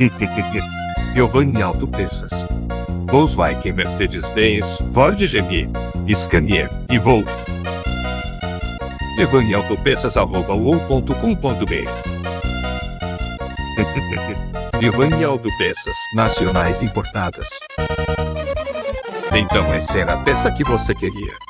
Giovanni Autopeças. Volkswagen Mercedes-Benz, Ford GM, Scania e Volvo. Giovanni Autopeças arroba uou.com.br Giovanni Autopeças, nacionais importadas. Então essa era a peça que você queria.